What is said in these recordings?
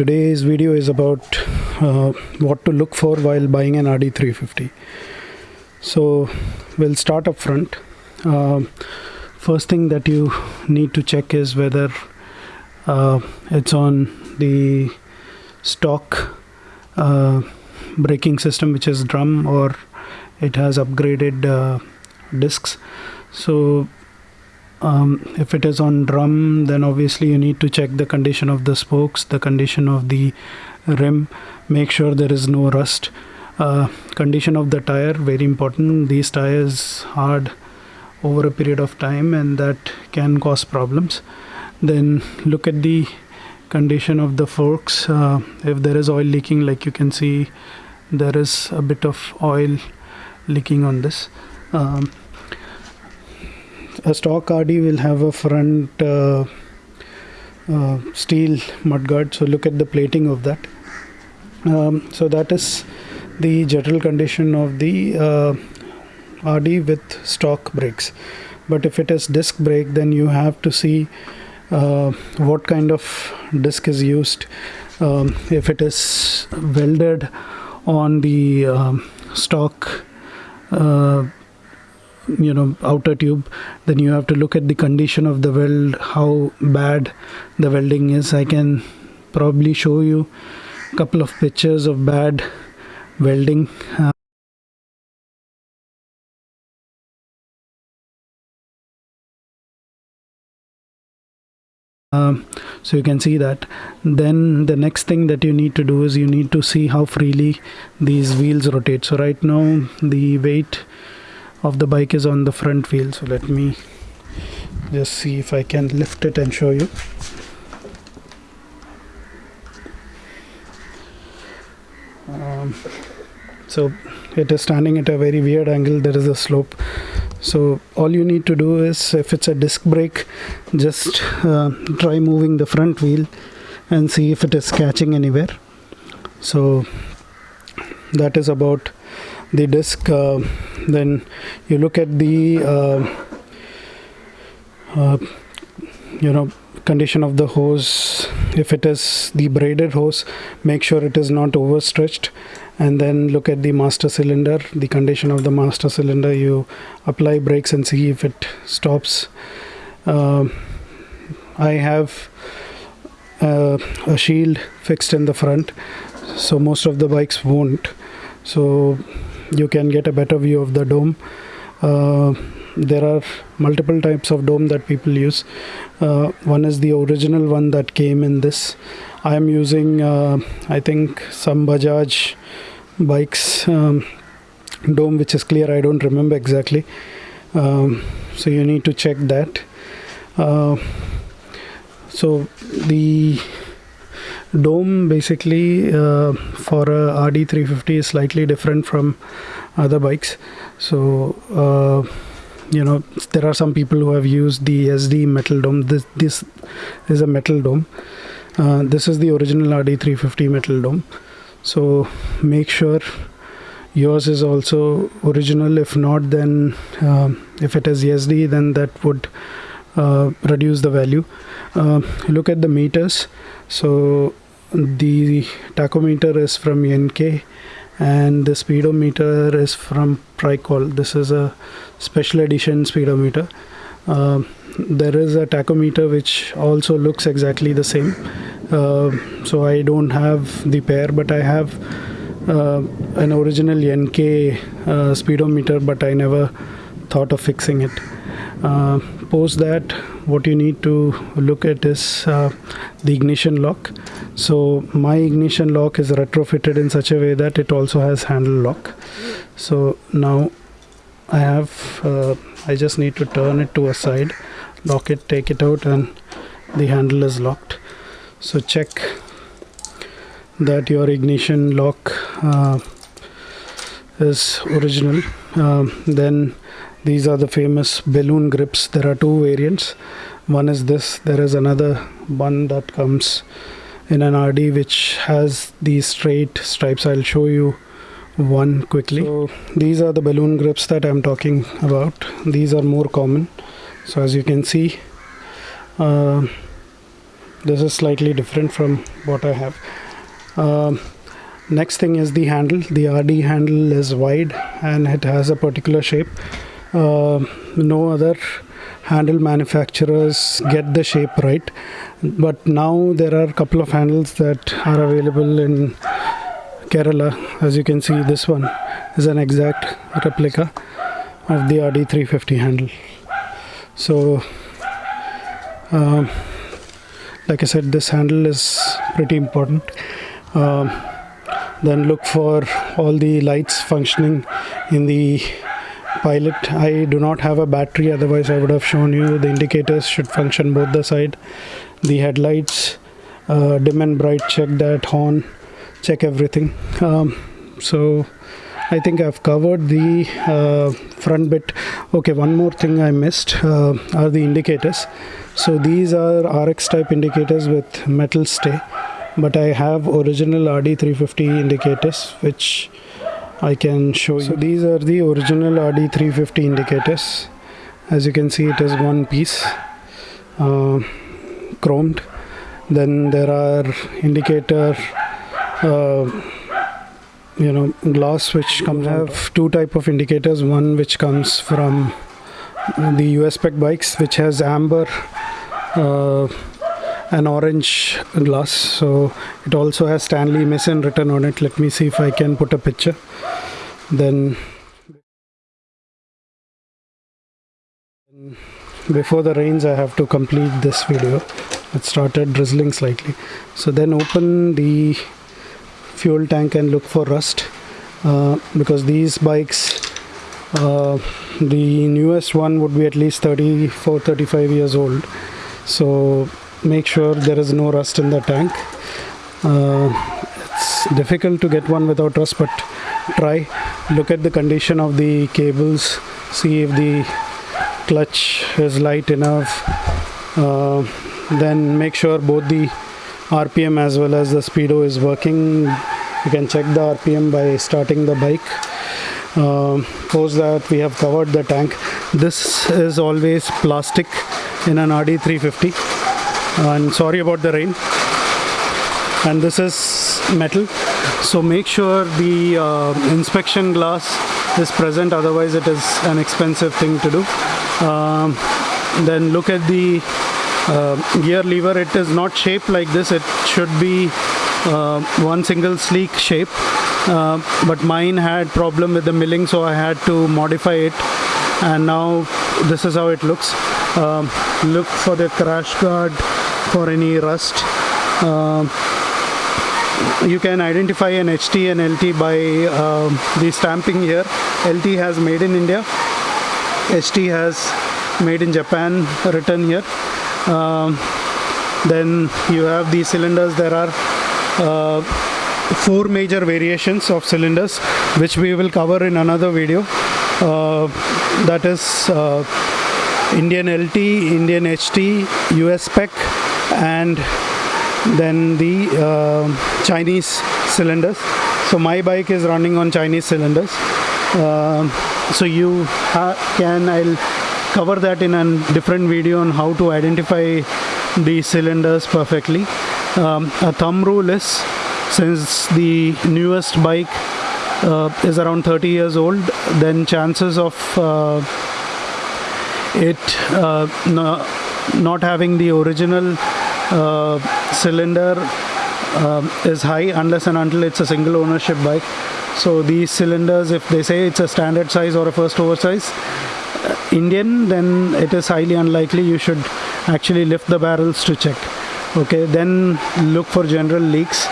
today's video is about uh, what to look for while buying an RD350 so we'll start up front. Um, first thing that you need to check is whether uh, it's on the stock uh, braking system which is drum or it has upgraded uh, discs. So um, if it is on drum then obviously you need to check the condition of the spokes the condition of the rim. Make sure there is no rust uh, condition of the tire very important. These tires hard over a period of time and that can cause problems. Then look at the condition of the forks. Uh, if there is oil leaking like you can see there is a bit of oil leaking on this. Um, a stock RD will have a front uh, uh, steel mudguard. So look at the plating of that. Um, so that is the general condition of the uh, RD with stock brakes but if it is disc brake then you have to see uh, what kind of disc is used. Um, if it is welded on the um, stock uh, you know outer tube then you have to look at the condition of the weld how bad the welding is. I can probably show you a couple of pictures of bad welding uh, um, so you can see that. Then the next thing that you need to do is you need to see how freely these wheels rotate. So right now the weight of the bike is on the front wheel. So let me just see if I can lift it and show you. Um, so it is standing at a very weird angle. There is a slope. So all you need to do is if it's a disc brake just uh, try moving the front wheel and see if it is catching anywhere. So that is about the disc. Uh, then you look at the uh, uh, you know condition of the hose. If it is the braided hose make sure it is not overstretched and then look at the master cylinder the condition of the master cylinder. You apply brakes and see if it stops. Uh, I have uh, a shield fixed in the front so most of the bikes won't. So you can get a better view of the dome. Uh, there are multiple types of dome that people use. Uh, one is the original one that came in this. I am using uh, I think some Bajaj bikes um, dome which is clear I don't remember exactly. Um, so you need to check that. Uh, so the dome basically uh, for a RD350 is slightly different from other bikes. So uh, you know there are some people who have used the SD metal dome. This this is a metal dome. Uh, this is the original RD350 metal dome so make sure yours is also original. If not then um, if it is SD then that would uh, reduce the value. Uh, look at the meters. So the tachometer is from NK and the speedometer is from Pricol this is a special edition speedometer. Uh, there is a tachometer which also looks exactly the same. uh, so I don't have the pair but I have uh, an original NK uh, speedometer, but I never thought of fixing it. Uh, post that, what you need to look at is uh, the ignition lock. So my ignition lock is retrofitted in such a way that it also has handle lock. So now I have, uh, I just need to turn it to a side, lock it, take it out, and the handle is locked. So check that your ignition lock uh, is original. Um, then these are the famous balloon grips. There are two variants. One is this. There is another one that comes in an RD which has these straight stripes. I'll show you one quickly. So these are the balloon grips that I'm talking about. These are more common. So as you can see uh, this is slightly different from what I have. Uh, next thing is the handle. The RD handle is wide and it has a particular shape. Uh, no other handle manufacturers get the shape right. But now there are a couple of handles that are available in Kerala. As you can see this one is an exact replica of the RD350 handle. So uh, like I said this handle is pretty important. Uh, then look for all the lights functioning in the pilot. I do not have a battery otherwise I would have shown you the indicators should function both the side the headlights uh, dim and bright check that horn check everything. Um, so I think I've covered the uh, front bit okay one more thing I missed uh, are the indicators so these are RX type indicators with metal stay but I have original RD350 indicators which I can show you. So these are the original RD350 indicators. As you can see, it is one piece uh, chromed. Then there are indicator, uh, you know, glass which comes have two type of indicators. One which comes from the US spec bikes, which has amber. Uh, an orange glass so it also has Stanley Mason written on it let me see if I can put a picture then before the rains I have to complete this video it started drizzling slightly so then open the fuel tank and look for rust uh, because these bikes uh, the newest one would be at least 34 35 years old. So make sure there is no rust in the tank. Uh, it's difficult to get one without rust but try. Look at the condition of the cables. See if the clutch is light enough. Uh, then make sure both the RPM as well as the speedo is working. You can check the RPM by starting the bike. Uh, post that we have covered the tank. This is always plastic in an RD350 and sorry about the rain. And this is metal. So make sure the uh, inspection glass is present. Otherwise it is an expensive thing to do. Um, then look at the uh, gear lever it is not shaped like this. It should be uh, one single sleek shape. Uh, but mine had problem with the milling so I had to modify it. And now this is how it looks. Um, look for the crash guard for any rust. Uh, you can identify an HT and LT by the stamping here. LT has made in India. HT has made in Japan written here um, then you have the cylinders. There are uh, four major variations of cylinders which we will cover in another video. Uh, that is uh, Indian LT, Indian HT, US spec and then the uh, Chinese cylinders. So my bike is running on Chinese cylinders. Uh, so you can I'll cover that in a different video on how to identify the cylinders perfectly. Um, a thumb rule is since the newest bike uh, is around 30 years old then chances of uh, it uh, no, not having the original uh, cylinder um, is high unless and until it's a single ownership bike. So these cylinders if they say it's a standard size or a first oversize uh, Indian then it is highly unlikely you should actually lift the barrels to check. Okay then look for general leaks.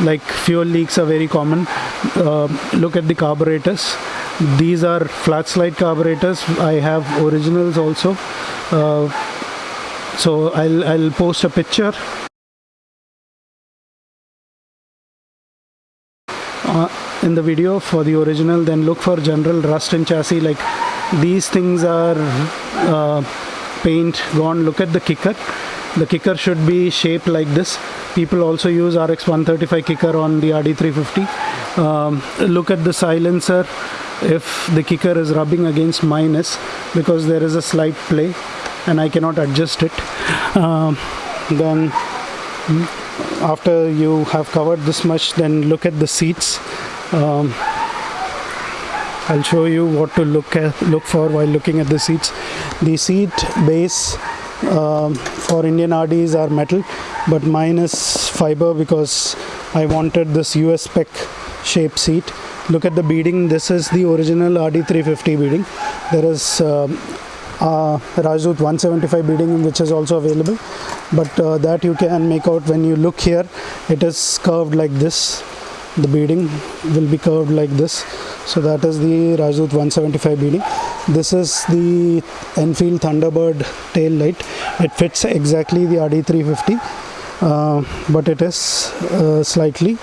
Like fuel leaks are very common. Uh, look at the carburetors. These are flat slide carburetors. I have originals also. Uh, so I'll, I'll post a picture. Uh, in the video for the original then look for general rust in chassis like these things are uh, paint gone look at the kicker. The kicker should be shaped like this. People also use RX 135 kicker on the RD350 um, look at the silencer. If the kicker is rubbing against minus because there is a slight play and I cannot adjust it um, then after you have covered this much then look at the seats. Um, I'll show you what to look at look for while looking at the seats. The seat base um, for Indian RDs are metal but mine is fiber because I wanted this US spec shape seat. Look at the beading. This is the original RD350 beading. There is Rajdoot 175 beading which is also available but uh, that you can make out when you look here. It is curved like this the beading will be curved like this. So that is the Rajdoot 175 beading. This is the Enfield Thunderbird tail light. It fits exactly the RD350 uh, but it is uh, slightly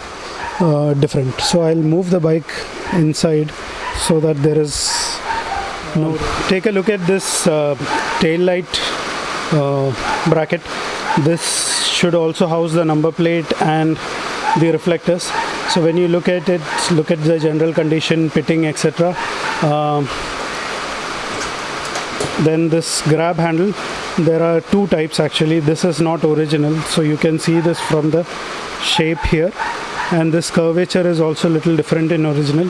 uh, different. So I'll move the bike inside so that there is no take a look at this uh, tail light uh, bracket. This should also house the number plate and the reflectors so when you look at it look at the general condition pitting etc um, then this grab handle there are two types actually. This is not original so you can see this from the shape here. And this curvature is also a little different in original.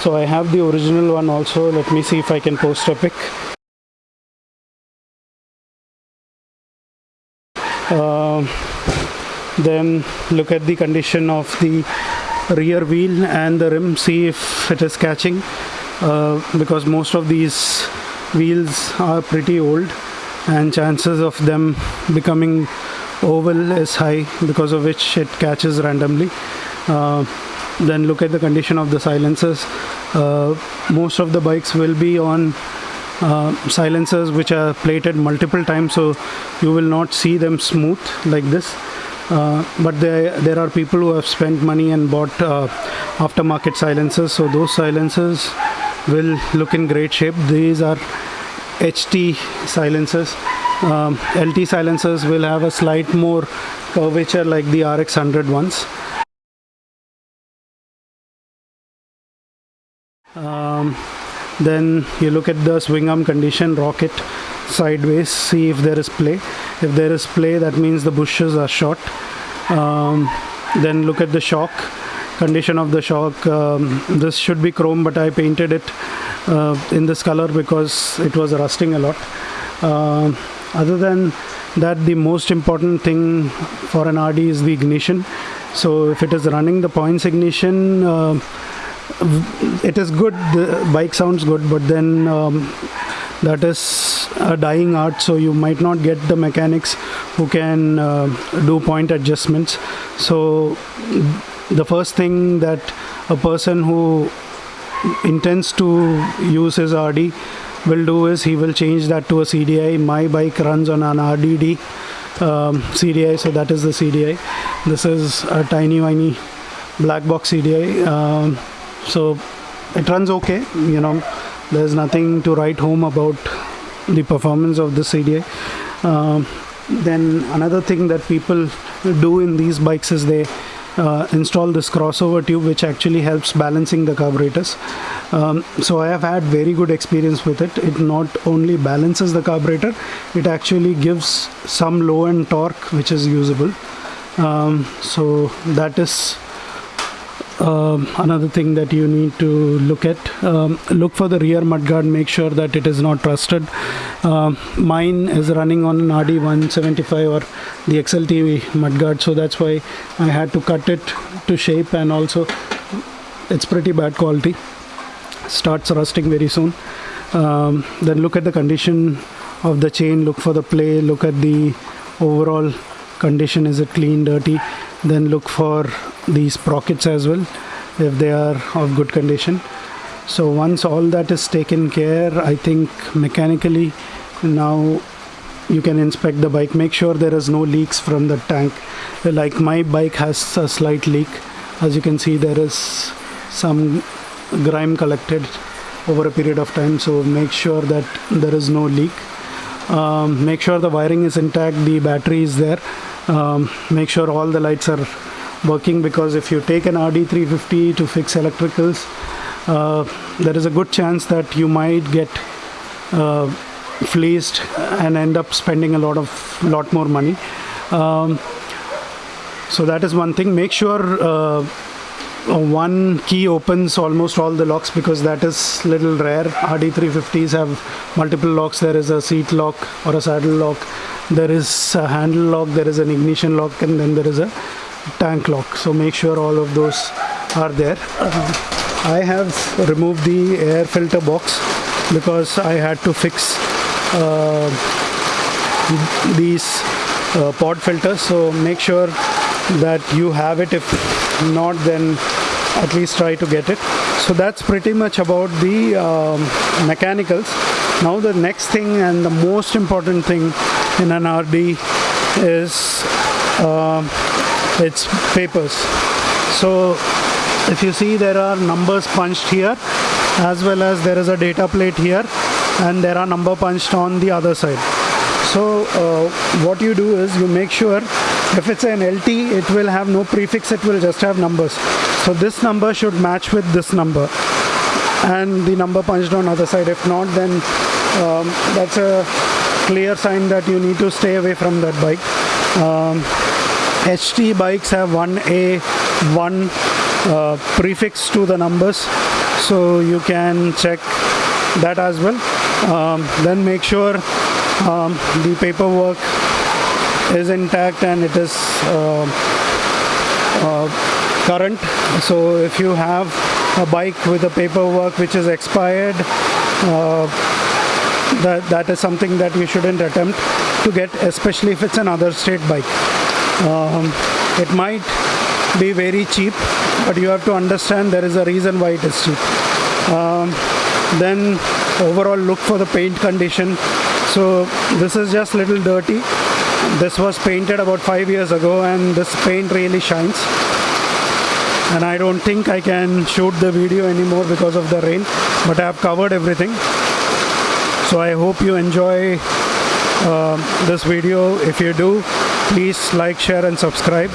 So I have the original one also. Let me see if I can post a pic. Uh, then look at the condition of the rear wheel and the rim see if it is catching uh, because most of these wheels are pretty old and chances of them becoming oval is high because of which it catches randomly. Uh, then look at the condition of the silencers uh, most of the bikes will be on uh, silencers which are plated multiple times so you will not see them smooth like this uh, but there there are people who have spent money and bought uh, aftermarket silencers. So those silencers will look in great shape. These are HT silencers. Um, LT silencers will have a slight more curvature like the RX 100 ones. Um, then you look at the swing arm condition rocket sideways see if there is play. If there is play that means the bushes are short um, then look at the shock condition of the shock. Um, this should be chrome but I painted it uh, in this color because it was rusting a lot. Uh, other than that the most important thing for an RD is the ignition. So if it is running the points ignition uh, it is good the bike sounds good but then um, that is a dying art so you might not get the mechanics who can uh, do point adjustments. So the first thing that a person who intends to use his RD will do is he will change that to a CDI my bike runs on an RDD um, CDI so that is the CDI this is a tiny tiny black box CDI um, so it runs okay you know there's nothing to write home about the performance of the CDI uh, then another thing that people do in these bikes is they uh, install this crossover tube which actually helps balancing the carburetors. Um, so I have had very good experience with it. It not only balances the carburetor it actually gives some low end torque which is usable. Um, so that is um, another thing that you need to look at um, look for the rear mudguard make sure that it is not rusted um, mine is running on an RD 175 or the XLT mudguard so that's why I had to cut it to shape and also it's pretty bad quality. Starts rusting very soon. Um, then look at the condition of the chain look for the play look at the overall condition is it clean dirty then look for these sprockets as well if they are of good condition. So once all that is taken care I think mechanically now you can inspect the bike make sure there is no leaks from the tank. Like my bike has a slight leak. As you can see there is some grime collected over a period of time so make sure that there is no leak. Um, make sure the wiring is intact the battery is there um, make sure all the lights are working because if you take an RD350 to fix electricals uh, there is a good chance that you might get uh, fleeced and end up spending a lot of lot more money. Um, so that is one thing. Make sure uh, one key opens almost all the locks because that is little rare. RD350s have multiple locks. There is a seat lock or a saddle lock there is a handle lock there is an ignition lock and then there is a tank lock. So make sure all of those are there. Uh, I have removed the air filter box because I had to fix uh, these uh, pod filters. So make sure that you have it. If not then at least try to get it. So that's pretty much about the um, mechanicals. Now the next thing and the most important thing in an RD is uh, its papers. So if you see there are numbers punched here as well as there is a data plate here and there are number punched on the other side. So uh, what you do is you make sure if it's an LT it will have no prefix it will just have numbers. So this number should match with this number and the number punched on other side. If not then um, that's a clear sign that you need to stay away from that bike. Um, HT bikes have one A one uh, prefix to the numbers. So you can check that as well. Um, then make sure um, the paperwork is intact and it is uh, uh, current. So if you have a bike with a paperwork which is expired uh, that that is something that you shouldn't attempt to get especially if it's another state bike. Um, it might be very cheap but you have to understand there is a reason why it is cheap. Um, then overall look for the paint condition. So this is just little dirty. This was painted about five years ago and this paint really shines. And I don't think I can shoot the video anymore because of the rain but I have covered everything so I hope you enjoy uh, this video. If you do please like share and subscribe